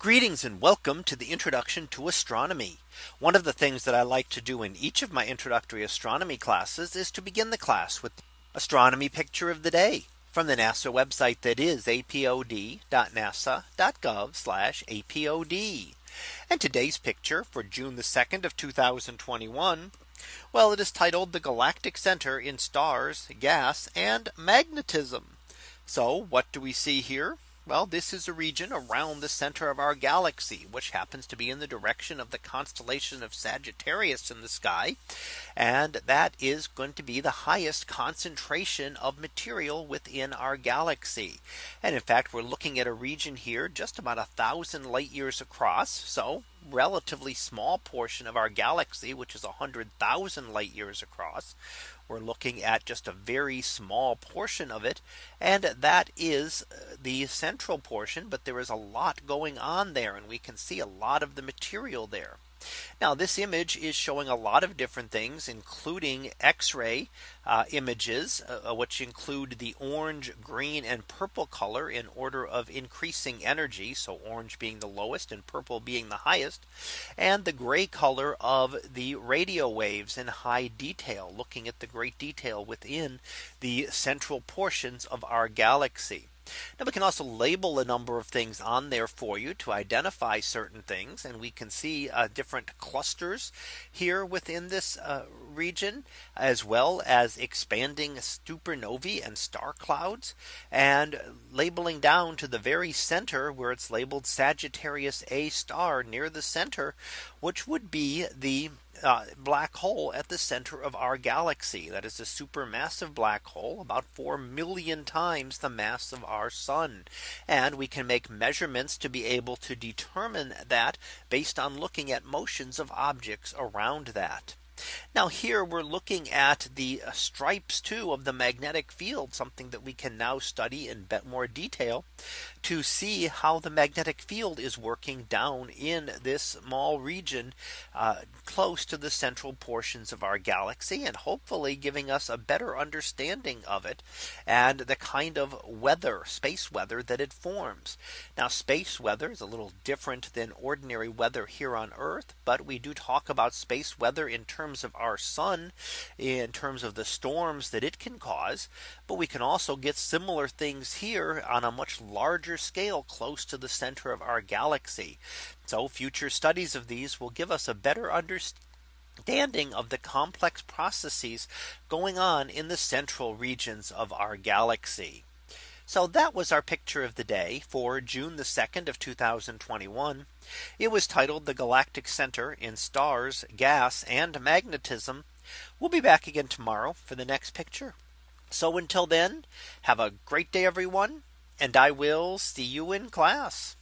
Greetings and welcome to the introduction to astronomy. One of the things that I like to do in each of my introductory astronomy classes is to begin the class with the astronomy picture of the day from the NASA website that is apod.nasa.gov apod. And today's picture for June the 2nd of 2021. Well, it is titled the Galactic Center in Stars, Gas and Magnetism. So what do we see here? Well, this is a region around the center of our galaxy, which happens to be in the direction of the constellation of Sagittarius in the sky. And that is going to be the highest concentration of material within our galaxy. And in fact, we're looking at a region here just about a thousand light years across. So relatively small portion of our galaxy, which is 100,000 light years across. We're looking at just a very small portion of it. And that is uh, the central portion. But there is a lot going on there. And we can see a lot of the material there. Now this image is showing a lot of different things, including X-ray uh, images, uh, uh, which include the orange, green and purple color in order of increasing energy. So orange being the lowest and purple being the highest. And the gray color of the radio waves in high detail, looking at the great detail within the central portions of our galaxy. Now we can also label a number of things on there for you to identify certain things. And we can see uh, different clusters here within this uh, region, as well as expanding supernovae and star clouds and labeling down to the very center where it's labeled Sagittarius A star near the center, which would be the uh, black hole at the center of our galaxy. That is a supermassive black hole about 4 million times the mass of our sun. And we can make measurements to be able to determine that based on looking at motions of objects around that. Now here we're looking at the uh, stripes too of the magnetic field, something that we can now study in more detail to see how the magnetic field is working down in this small region uh, close to the central portions of our galaxy and hopefully giving us a better understanding of it and the kind of weather space weather that it forms. Now space weather is a little different than ordinary weather here on Earth, but we do talk about space weather in terms terms of our sun in terms of the storms that it can cause. But we can also get similar things here on a much larger scale close to the center of our galaxy. So future studies of these will give us a better understanding of the complex processes going on in the central regions of our galaxy. So that was our picture of the day for June the 2nd of 2021. It was titled the Galactic Center in Stars, Gas and Magnetism. We'll be back again tomorrow for the next picture. So until then, have a great day, everyone. And I will see you in class.